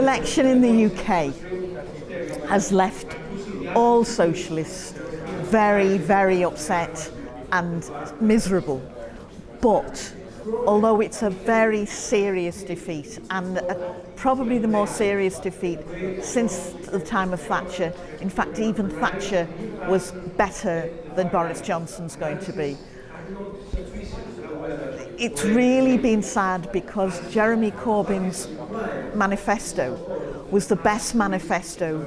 election in the UK has left all socialists very, very upset and miserable. But although it's a very serious defeat and a, probably the more serious defeat since the time of Thatcher. In fact, even Thatcher was better than Boris Johnson's going to be. it's really been sad because Jeremy Corbyn's manifesto was the best manifesto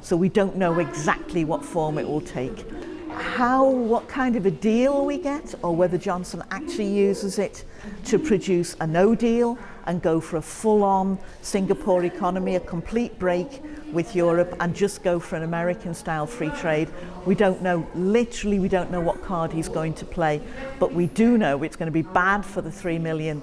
so we don't know exactly what form it will take. how, what kind of a deal we get or whether Johnson actually uses it to produce a no deal and go for a full-on Singapore economy, a complete break with Europe and just go for an American-style free trade. We don't know, literally we don't know what card he's going to play, but we do know it's going to be bad for the three million